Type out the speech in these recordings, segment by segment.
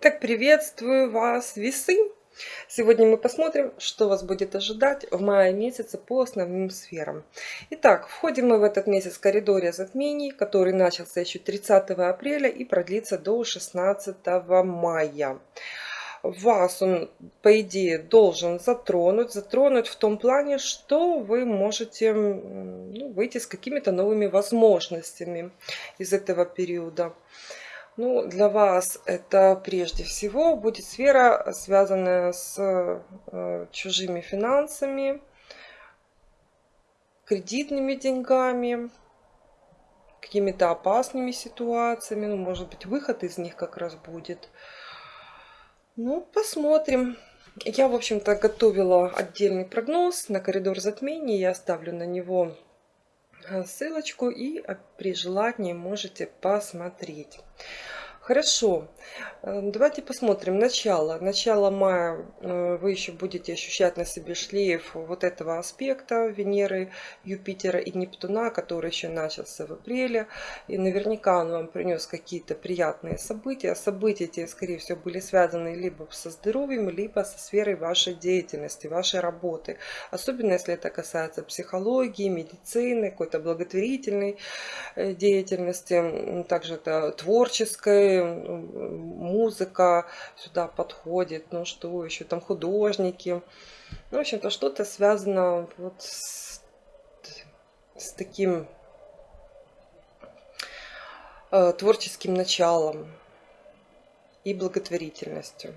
Итак, приветствую вас, весы! Сегодня мы посмотрим, что вас будет ожидать в мае месяце по основным сферам. Итак, входим мы в этот месяц в коридоре затмений, который начался еще 30 апреля и продлится до 16 мая. Вас он, по идее, должен затронуть. Затронуть в том плане, что вы можете ну, выйти с какими-то новыми возможностями из этого периода. Ну, для вас это прежде всего будет сфера, связанная с э, чужими финансами, кредитными деньгами, какими-то опасными ситуациями. Ну, может быть, выход из них как раз будет. Ну, посмотрим. Я, в общем-то, готовила отдельный прогноз на коридор затмений. Я оставлю на него Э, ссылочку и э, при желании можете посмотреть. Хорошо, э, давайте посмотрим начало. Начало мая э, вы еще будете ощущать на себе шлейф вот этого аспекта Венеры, Юпитера и Нептуна, который еще начался в апреле. И наверняка он вам принес какие-то приятные события. События эти, скорее всего, были связаны либо со здоровьем, либо со сферой вашей деятельности, вашей работы. Особенно, если это касается психологии, медицины, какой-то благотворительной э, деятельности. Также это творческой музыка сюда подходит, ну что еще там художники. Ну, в общем-то, что-то связано вот с, с таким э, творческим началом и благотворительностью.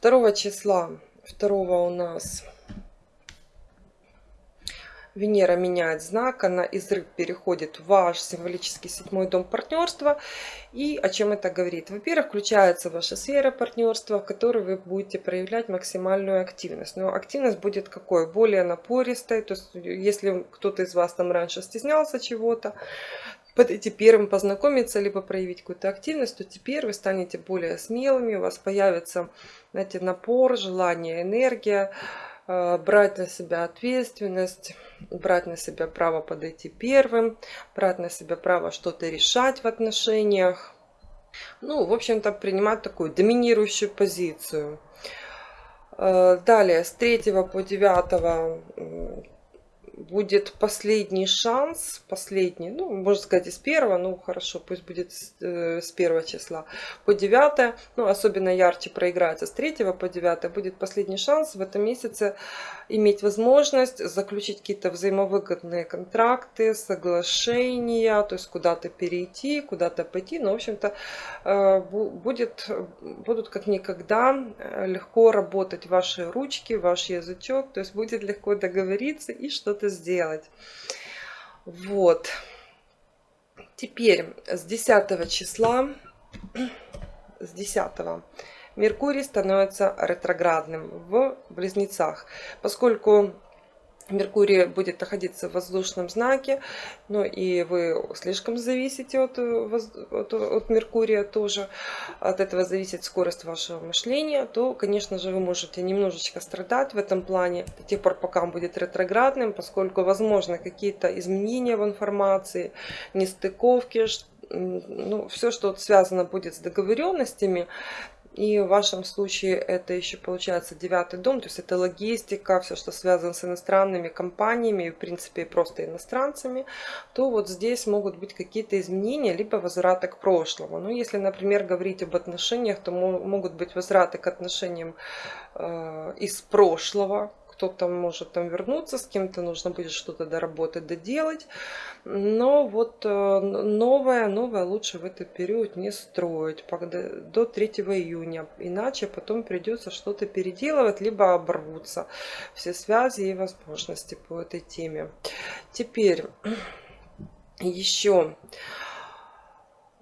2 числа, 2 у нас Венера меняет знак, она из рыб переходит в ваш символический седьмой дом партнерства. И о чем это говорит? Во-первых, включается ваша сфера партнерства, в которой вы будете проявлять максимальную активность. Но активность будет какой? Более напористой. То есть, если кто-то из вас там раньше стеснялся чего-то, подойти первым, познакомиться, либо проявить какую-то активность, то теперь вы станете более смелыми, у вас появится, знаете, напор, желание, энергия, брать на себя ответственность, брать на себя право подойти первым, брать на себя право что-то решать в отношениях. Ну, в общем-то, принимать такую доминирующую позицию. Э, далее, с 3 по 9 будет последний шанс, последний, ну, можно сказать, из первого, ну, хорошо, пусть будет с, э, с первого числа по 9, ну, особенно ярче проиграется с 3 по 9, будет последний шанс в этом месяце иметь возможность заключить какие-то взаимовыгодные контракты, соглашения, то есть куда-то перейти, куда-то пойти, ну, в общем-то, э, будет, будут как никогда э, легко работать ваши ручки, ваш язычок, то есть будет легко договориться и что-то это сделать. Вот. Теперь с 10 числа, с 10 Меркурий становится ретроградным в Близнецах, поскольку Меркурий будет находиться в воздушном знаке, ну и вы слишком зависите от, от, от Меркурия тоже, от этого зависит скорость вашего мышления, то, конечно же, вы можете немножечко страдать в этом плане. До тех пор, пока он будет ретроградным, поскольку, возможно, какие-то изменения в информации, нестыковки, ну, все, что связано будет с договоренностями, и в вашем случае это еще получается девятый дом, то есть это логистика, все, что связано с иностранными компаниями, в принципе просто иностранцами, то вот здесь могут быть какие-то изменения, либо возвраты к прошлому. Ну, если, например, говорить об отношениях, то могут быть возвраты к отношениям э, из прошлого, кто-то может там вернуться, с кем-то нужно будет что-то доработать, доделать. Но вот э, новое, новое лучше в этот период не строить до 3 июня. Иначе потом придется что-то переделывать, либо оборвутся все связи и возможности по этой теме. Теперь еще...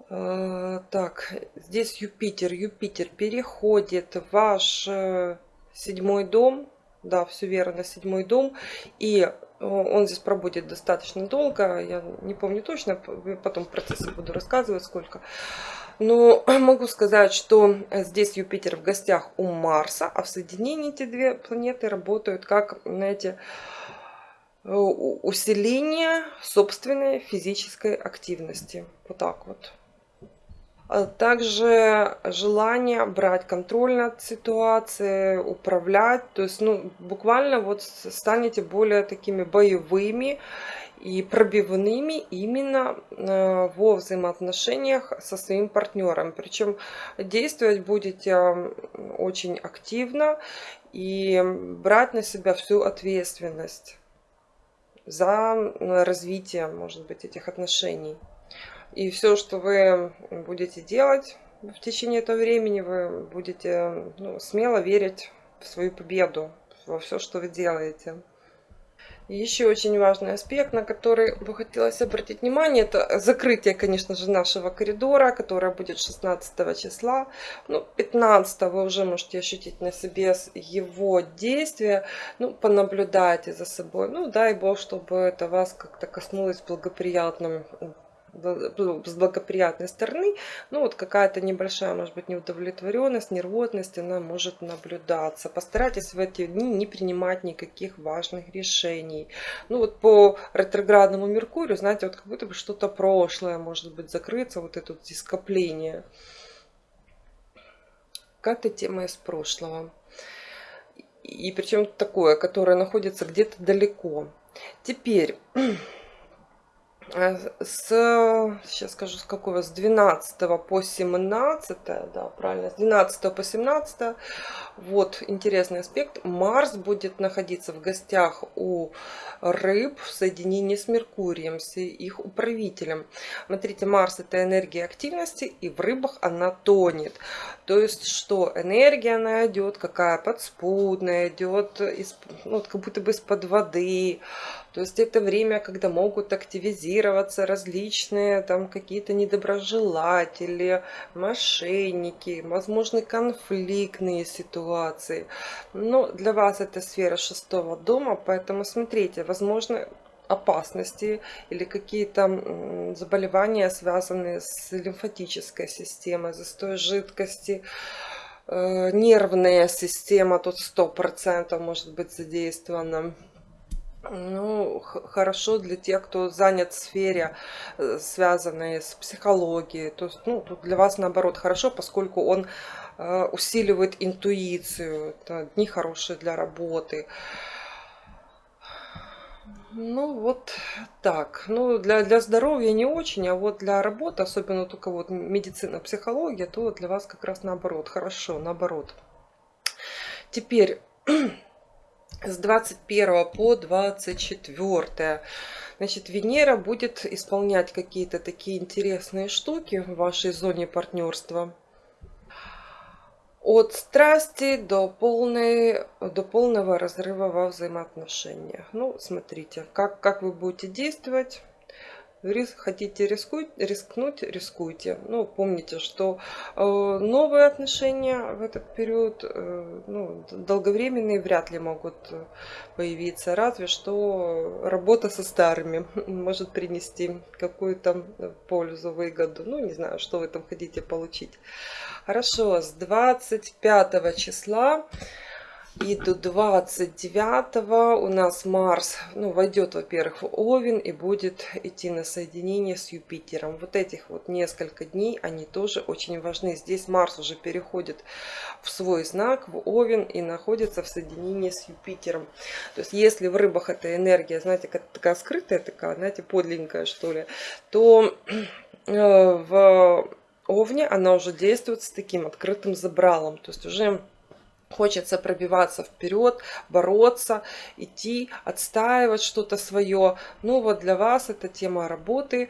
Э, так, здесь Юпитер. Юпитер переходит в ваш э, седьмой дом, да, все верно, седьмой дом. И э, он здесь пробудет достаточно долго. Я не помню точно, потом в процессе буду рассказывать сколько. Но могу сказать, что здесь Юпитер в гостях у Марса, а в соединении эти две планеты работают как, знаете, э, усиление собственной физической активности. Вот так вот. А также желание брать контроль над ситуацией, управлять. То есть, ну, буквально вот станете более такими боевыми и пробивными именно э, во взаимоотношениях со своим партнером. Причем действовать будете очень активно и брать на себя всю ответственность за развитие, может быть, этих отношений. И все, что вы будете делать в течение этого времени, вы будете ну, смело верить в свою победу, во все, что вы делаете. Еще очень важный аспект, на который бы хотелось обратить внимание, это закрытие, конечно же, нашего коридора, которое будет 16 числа. Ну, 15 вы уже можете ощутить на себе его действия. Ну, понаблюдайте за собой. Ну, дай Бог, чтобы это вас как-то коснулось благоприятным ну, с благоприятной стороны, ну вот какая-то небольшая, может быть, неудовлетворенность, нервозность, она может наблюдаться. Постарайтесь в эти дни не принимать никаких важных решений. Ну вот по ретроградному Меркурию, знаете, вот как будто бы что-то прошлое может быть закрыться, вот это вот скопление. Какая-то тема из прошлого. И причем такое, которое находится где-то далеко. Теперь с, сейчас скажу, с какого, с 12 по 17, да, правильно, с 12 по 17, вот интересный аспект, Марс будет находиться в гостях у рыб в соединении с Меркурием, с их управителем. Смотрите, Марс это энергия активности, и в рыбах она тонет. То есть, что энергия она идет, какая подспудная, идет из, ну, как будто бы из-под воды, то есть это время, когда могут активизироваться различные там какие-то недоброжелатели, мошенники, возможны конфликтные ситуации. Но для вас это сфера шестого дома, поэтому смотрите, возможно опасности или какие-то заболевания, связанные с лимфатической системой, застой жидкости, э, нервная система тут 100% может быть задействована. Ну, хорошо для тех, кто занят в сфере, э, связанной с психологией. То есть, ну, тут для вас наоборот хорошо, поскольку он э, усиливает интуицию. Это дни хорошие для работы. Ну, вот так. Ну, для, для здоровья не очень, а вот для работы, особенно только вот медицина, психология, то для вас как раз наоборот. Хорошо, наоборот. Теперь с 21 по 24. Значит, Венера будет исполнять какие-то такие интересные штуки в вашей зоне партнерства. От страсти до, полной, до полного разрыва во взаимоотношениях. Ну, смотрите, как, как вы будете действовать риск, хотите рискуй, рискнуть, рискуйте. Ну, помните, что э, новые отношения в этот период э, ну, долговременные вряд ли могут появиться. Разве что работа со старыми может принести какую-то пользу, выгоду. Ну, не знаю, что вы там хотите получить. Хорошо, с 25 числа и до 29 у нас Марс ну, войдет, во-первых, в Овен и будет идти на соединение с Юпитером. Вот этих вот несколько дней, они тоже очень важны. Здесь Марс уже переходит в свой знак, в Овен и находится в соединении с Юпитером. То есть, если в рыбах эта энергия, знаете, такая скрытая, такая, знаете, подленькая, что ли, то э, в Овне она уже действует с таким открытым забралом. То есть, уже Хочется пробиваться вперед, бороться, идти, отстаивать что-то свое. Ну вот для вас это тема работы,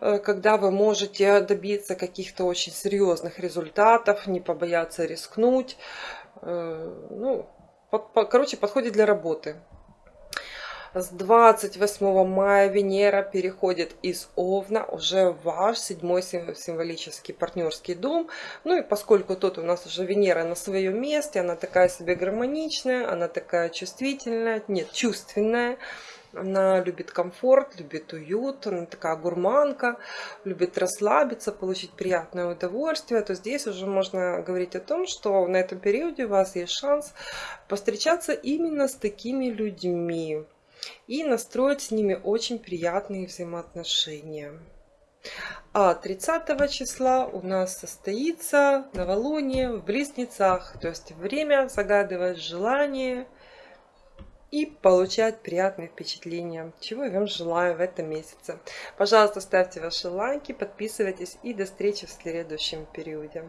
э, когда вы можете добиться каких-то очень серьезных результатов, не побояться рискнуть. Э, ну, короче, подходит для работы. С 28 мая Венера переходит из Овна уже в ваш седьмой символический партнерский дом. Ну и поскольку тут у нас уже Венера на своем месте, она такая себе гармоничная, она такая чувствительная, нет, чувственная. Она любит комфорт, любит уют, она такая гурманка, любит расслабиться, получить приятное удовольствие, то здесь уже можно говорить о том, что на этом периоде у вас есть шанс повстречаться именно с такими людьми и настроить с ними очень приятные взаимоотношения. А 30 числа у нас состоится новолуние в Близнецах. То есть время загадывать желание и получать приятные впечатления, чего я вам желаю в этом месяце. Пожалуйста, ставьте ваши лайки, подписывайтесь и до встречи в следующем периоде.